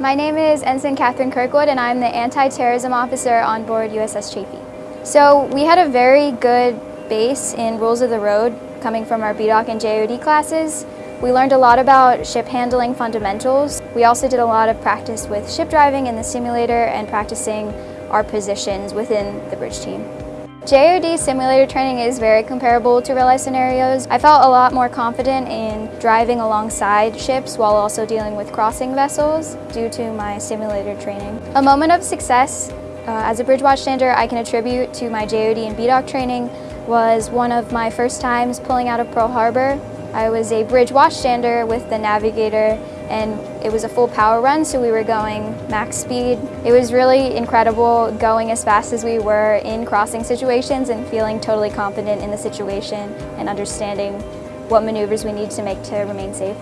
My name is Ensign Catherine Kirkwood and I'm the Anti-Terrorism Officer on board USS Chafee. So we had a very good base in Rules of the Road coming from our BDOC and JOD classes. We learned a lot about ship handling fundamentals. We also did a lot of practice with ship driving in the simulator and practicing our positions within the bridge team. JOD simulator training is very comparable to real life scenarios. I felt a lot more confident in driving alongside ships while also dealing with crossing vessels due to my simulator training. A moment of success uh, as a bridge watchstander I can attribute to my JOD and BDOC training was one of my first times pulling out of Pearl Harbor. I was a bridge watchstander with the navigator and it was a full power run so we were going max speed. It was really incredible going as fast as we were in crossing situations and feeling totally confident in the situation and understanding what maneuvers we need to make to remain safe.